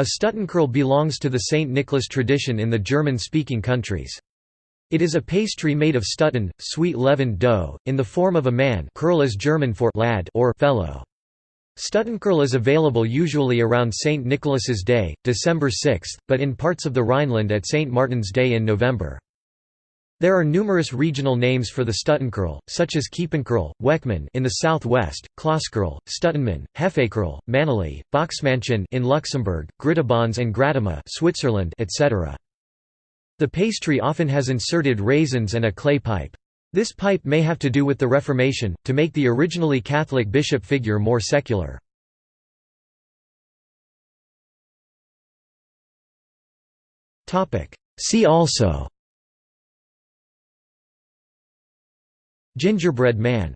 A Stutenkerl belongs to the St. Nicholas tradition in the German-speaking countries. It is a pastry made of Stuten, sweet leavened dough, in the form of a man Kerl is German for lad or fellow. Stutenkerl is available usually around St. Nicholas's Day, December 6, but in parts of the Rhineland at St. Martin's Day in November. There are numerous regional names for the Stutenkerl, such as Kiepenkrill, Weckmann in the southwest, Klosskrill, Stutenmann, Hefekerl, Männele, Boxmännchen in Luxembourg, Grittibänz and Grättimaa Switzerland, etc. The pastry often has inserted raisins and a clay pipe. This pipe may have to do with the Reformation, to make the originally Catholic bishop figure more secular. See also Gingerbread man